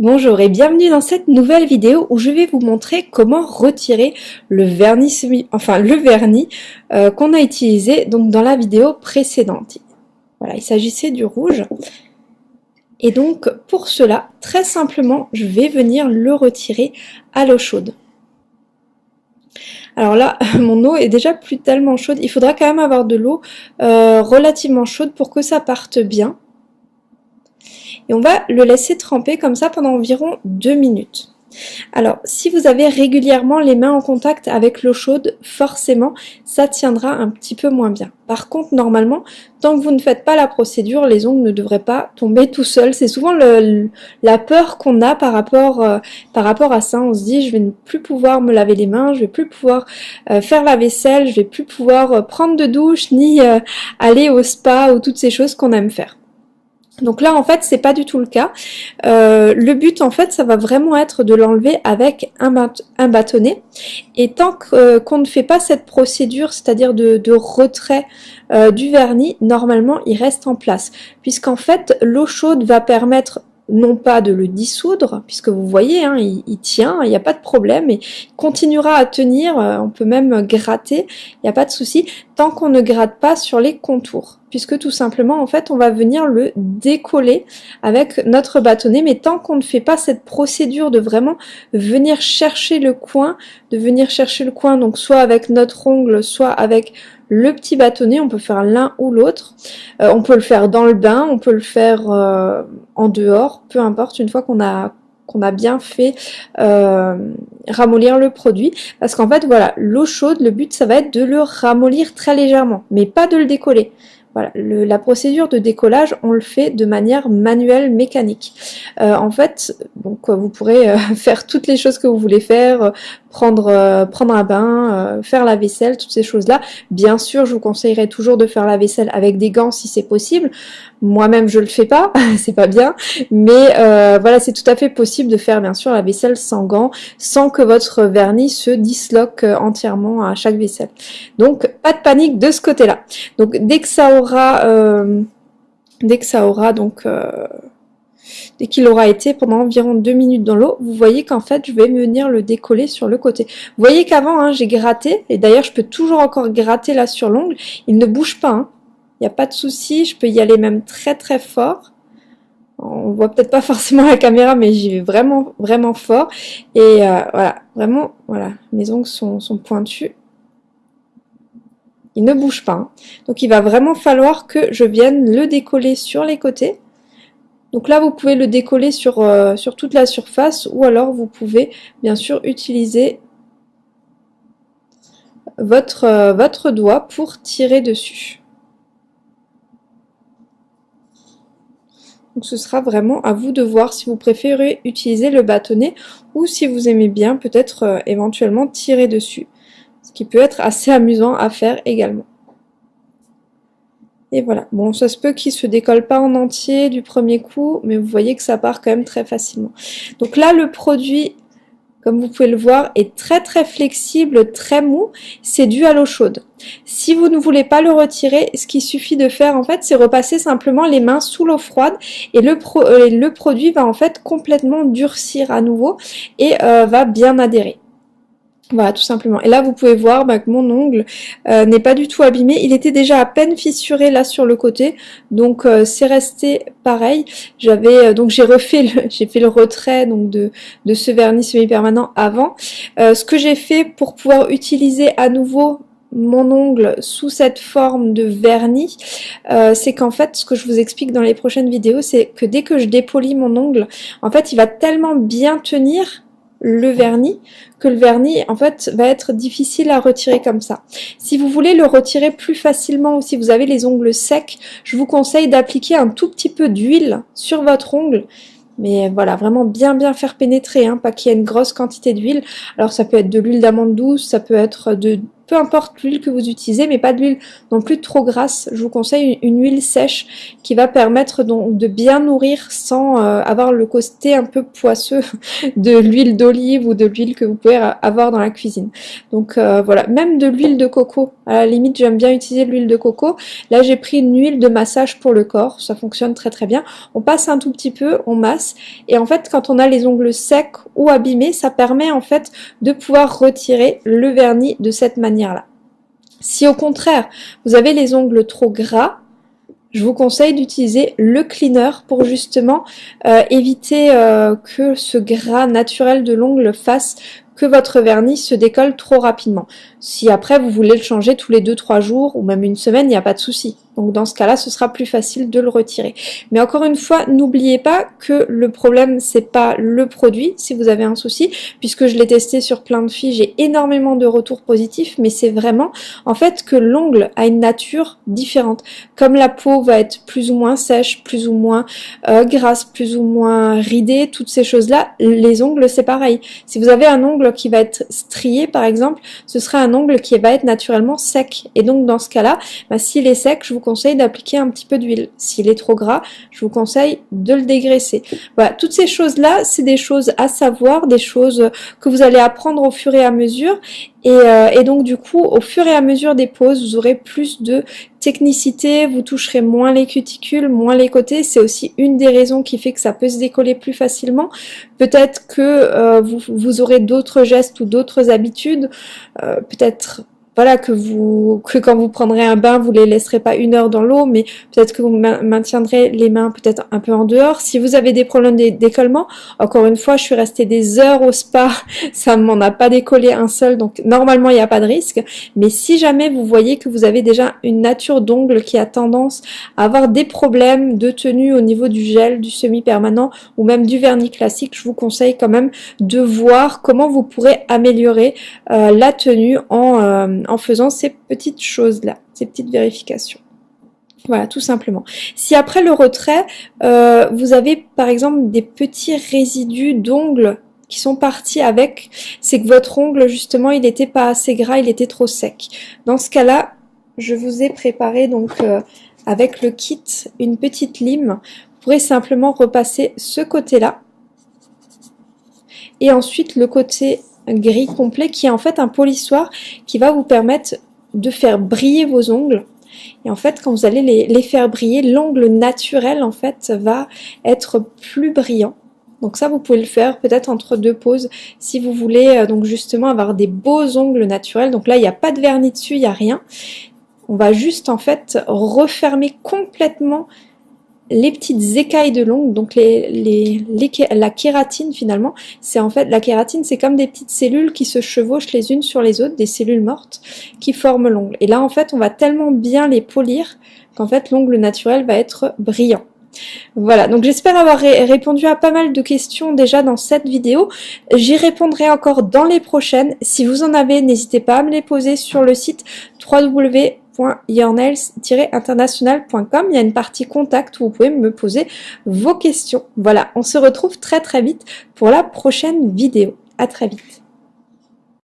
Bonjour et bienvenue dans cette nouvelle vidéo où je vais vous montrer comment retirer le vernis enfin le vernis euh, qu'on a utilisé donc dans la vidéo précédente. Voilà, il s'agissait du rouge. Et donc pour cela, très simplement, je vais venir le retirer à l'eau chaude. Alors là, mon eau est déjà plus tellement chaude. Il faudra quand même avoir de l'eau euh, relativement chaude pour que ça parte bien et on va le laisser tremper comme ça pendant environ deux minutes. Alors, si vous avez régulièrement les mains en contact avec l'eau chaude, forcément, ça tiendra un petit peu moins bien. Par contre, normalement, tant que vous ne faites pas la procédure, les ongles ne devraient pas tomber tout seuls. C'est souvent la peur qu'on a par rapport, euh, par rapport à ça. On se dit, je vais ne plus pouvoir me laver les mains, je vais plus pouvoir euh, faire la vaisselle, je vais plus pouvoir euh, prendre de douche, ni aller au spa ou toutes ces choses qu'on aime faire. Donc là, en fait, c'est pas du tout le cas. Euh, le but, en fait, ça va vraiment être de l'enlever avec un, bâtonnet. Et tant euh, qu'on ne fait pas cette procédure, c'est-à-dire de, retrait euh, du vernis, normalement, il reste en place. Puisqu'en fait, l'eau chaude va permettre non pas de le dissoudre, puisque vous voyez, hein, il, tient, il n'y a pas de problème, et il continuera à tenir, euh, on peut même gratter, il n'y a pas de souci, tant qu'on ne gratte pas sur les contours, puisque tout simplement, en fait, on va venir le décoller avec notre bâtonnet, mais tant qu'on ne fait pas cette procédure de vraiment venir chercher le coin, de venir chercher le coin, donc soit avec notre ongle, soit avec le petit bâtonnet, on peut faire l'un ou l'autre. Euh, on peut le faire dans le bain, on peut le faire euh, en dehors, peu importe, une fois qu'on a qu'on a bien fait euh, ramollir le produit. Parce qu'en fait, voilà, l'eau chaude, le but, ça va être de le ramollir très légèrement, mais pas de le décoller. La procédure de décollage, on le fait de manière manuelle, mécanique. en fait, donc vous pourrez faire toutes les choses que vous voulez faire, prendre, euh, prendre un bain, euh, faire la vaisselle, toutes ces choses-là. Bien sûr, je vous conseillerais toujours de faire la vaisselle avec des gants si c'est possible. Moi-même, je le fais pas, c'est pas bien, mais euh, voilà, c'est tout à fait possible de faire bien sûr la vaisselle sans gants, sans que votre vernis se disloque entièrement à chaque vaisselle. Donc, pas de panique de ce côté-là. Donc, dès que ça aura, dès que ça aura donc dès qu'il aura été pendant environ deux minutes dans l'eau, vous voyez qu'en fait, je vais venir le décoller sur le côté. Vous voyez qu'avant, hein, j'ai gratté, et d'ailleurs, je peux toujours encore gratter là sur l'ongle. Il ne bouge pas, hein. il n'y a pas de souci, je peux y aller même très très fort. On voit peut-être pas forcément la caméra, mais j'y vais vraiment vraiment fort. Et euh, voilà, vraiment, voilà, mes ongles sont pointus. Ne bouge pas. Donc il va vraiment falloir que je vienne le décoller sur les côtés. Donc là, vous pouvez le décoller sur, euh, sur toute la surface ou alors vous pouvez bien sûr utiliser votre, euh, votre doigt pour tirer dessus. Donc ce sera vraiment à vous de voir si vous préférez utiliser le bâtonnet ou si vous aimez bien peut-être euh, éventuellement tirer dessus. Qui peut être assez amusant à faire également. Et voilà, bon ça se peut qu'il se décolle pas en entier du premier coup, mais vous voyez que ça part quand même très facilement. Donc là le produit, comme vous pouvez le voir, est très très flexible, très mou, c'est dû à l'eau chaude. Si vous ne voulez pas le retirer, ce qu'il suffit de faire en fait, c'est repasser simplement les mains sous l'eau froide et le, euh, produit va en fait complètement durcir à nouveau et euh, va bien adhérer. Voilà, tout simplement. Et là, vous pouvez voir bah, que mon ongle euh, n'est pas du tout abîmé. Il était déjà à peine fissuré là sur le côté, donc euh, c'est resté pareil. J'avais euh, donc j'ai refait, j'ai fait le retrait donc de de ce vernis semi-permanent avant. ce que j'ai fait pour pouvoir utiliser à nouveau mon ongle sous cette forme de vernis, c'est qu'en fait, ce que je vous explique dans les prochaines vidéos, c'est que dès que je dépolis mon ongle, en fait, il va tellement bien tenir le vernis que le vernis en fait va être difficile à retirer comme ça. Si vous voulez le retirer plus facilement ou si vous avez les ongles secs, je vous conseille d'appliquer un tout petit peu d'huile sur votre ongle mais voilà, vraiment bien bien faire pénétrer, hein, pas qu'il y ait une grosse quantité d'huile. Alors ça peut être de l'huile d'amande douce, ça peut être de peu importe l'huile que vous utilisez, mais pas de l'huile non plus trop grasse. Je vous conseille une, huile sèche qui va permettre donc de bien nourrir sans euh, avoir le côté un peu poisseux de l'huile d'olive ou de l'huile que vous pouvez avoir dans la cuisine. Donc euh, voilà, même de l'huile de coco. À la limite, j'aime bien utiliser l'huile de coco. Là, j'ai pris une huile de massage pour le corps. Ça fonctionne très très bien. On passe un tout petit peu, on masse. Et en fait, quand on a les ongles secs ou abîmés, ça permet en fait de pouvoir retirer le vernis de cette manière-là. Si au contraire, vous avez les ongles trop gras, je vous conseille d'utiliser le cleaner pour justement euh, éviter euh, que ce gras naturel de l'ongle fasse que votre vernis se décolle trop rapidement. Si après vous voulez le changer tous les 2-3 jours ou même une semaine, il n'y a pas de souci. Donc dans ce cas-là, ce sera plus facile de le retirer. Mais encore une fois, n'oubliez pas que le problème, c'est pas le produit si vous avez un souci, puisque je l'ai testé sur plein de filles, j'ai énormément de retours positifs, mais c'est vraiment en fait que l'ongle a une nature différente. Comme la peau va être plus ou moins sèche, plus ou moins euh, grasse, plus ou moins ridée, toutes ces choses-là, les ongles c'est pareil. Si vous avez un ongle qui va être strié par exemple, ce sera un ongle qui va être naturellement sec. Et donc dans ce cas-là, bah, s'il est sec, je vous conseille d'appliquer un petit peu d'huile. S'il est trop gras, je vous conseille de le dégraisser. Voilà, toutes ces choses-là, c'est des choses à savoir, des choses que vous allez apprendre au fur et à mesure. Et, euh, et, donc du coup, au fur et à mesure des pauses, vous aurez plus de technicité, vous toucherez moins les cuticules, moins les côtés. C'est aussi une des raisons qui fait que ça peut se décoller plus facilement. Peut-être que euh, vous, vous, aurez d'autres gestes ou d'autres habitudes, euh, peut-être voilà que vous que quand vous prendrez un bain, vous les laisserez pas une heure dans l'eau, mais peut-être que vous maintiendrez les mains peut-être un peu en dehors. Si vous avez des problèmes d'écollement, encore une fois, je suis restée des heures au spa, ça m'en a pas décollé un seul, donc normalement il n'y a pas de risque. Mais si jamais vous voyez que vous avez déjà une nature d'ongle qui a tendance à avoir des problèmes de tenue au niveau du gel, du semi-permanent ou même du vernis classique, je vous conseille quand même de voir comment vous pourrez améliorer euh, la tenue en euh, en faisant ces petites choses-là, ces petites vérifications. Voilà, tout simplement. Si après le retrait, euh, vous avez par exemple des petits résidus d'ongles qui sont partis avec, c'est que votre ongle justement il n'était pas assez gras, il était trop sec. Dans ce cas-là, je vous ai préparé donc euh, avec le kit une petite lime. Vous pourrez simplement repasser ce côté-là et ensuite le côté gris complet qui est en fait un polissoir qui va vous permettre de faire briller vos ongles. Et en fait, quand vous allez les, faire briller, l'ongle naturel en fait va être plus brillant. Donc ça, vous pouvez le faire peut-être entre deux pauses si vous voulez euh, donc justement avoir des beaux ongles naturels. Donc là, il n'y a pas de vernis dessus, il n'y a rien. On va juste en fait refermer complètement les petites écailles de l'ongle, donc les, les, la kératine finalement, c'est en fait, la kératine c'est comme des petites cellules qui se chevauchent les unes sur les autres, des cellules mortes qui forment l'ongle. Et là en fait on va tellement bien les polir qu'en fait l'ongle naturel va être brillant. Voilà, donc j'espère avoir répondu à pas mal de questions déjà dans cette vidéo. J'y répondrai encore dans les prochaines. Si vous en avez, n'hésitez pas à me les poser sur le site www internationalcom Il y a une partie contact où vous pouvez me poser vos questions. Voilà, on se retrouve très très vite pour la prochaine vidéo. À très vite.